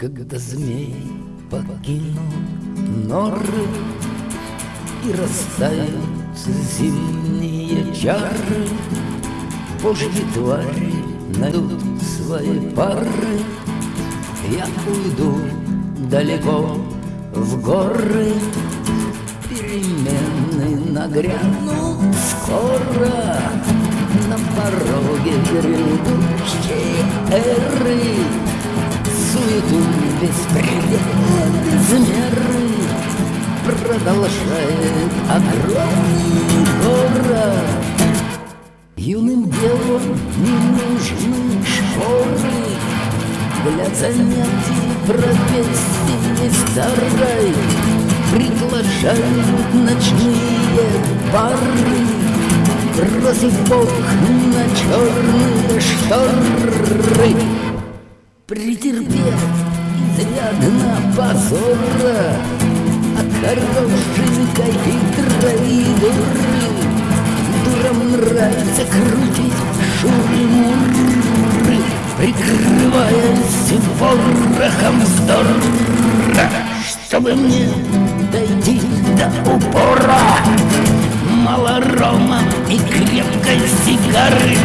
Когда змей покинул норы И растают зимние чары Божьи твари найдут свои пары. Я уйду далеко в горы Перемены нагрянут скоро. На пороге Меры Продолжает огромный город Юным девам не нужны школы Для занятий профессии старой Приглашают ночные пары Бросив бог на черные шторы изрядно позора От хорошенькой хитрой дуры Дурам нравится крутить шуры-муры Прикрываясь ворохом вздора Чтобы мне дойти до упора Мало рома и крепкой сигары.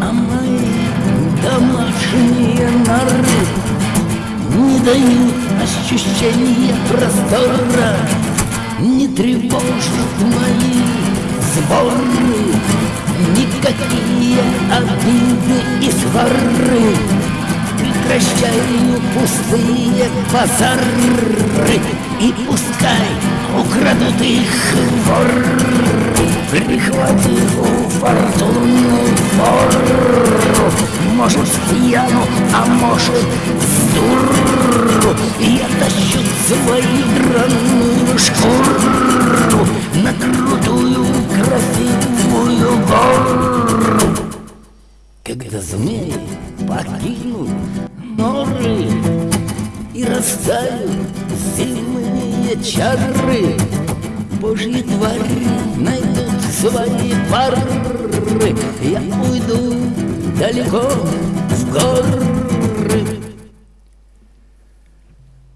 А мои домашние норы Не дают ощущения простора Не тревожат мои сборы Никакие обиды и свары Прекращаю пустые базары. И пускай украдут их воры Прихватив у фортуны фору Может пьяну, а может дуру Я тащу свою драную шкуру На крутую красивую гору. Когда змеи покинут норы И растают зимние чары Божьи твари найдут свои пары. Я уйду далеко в горы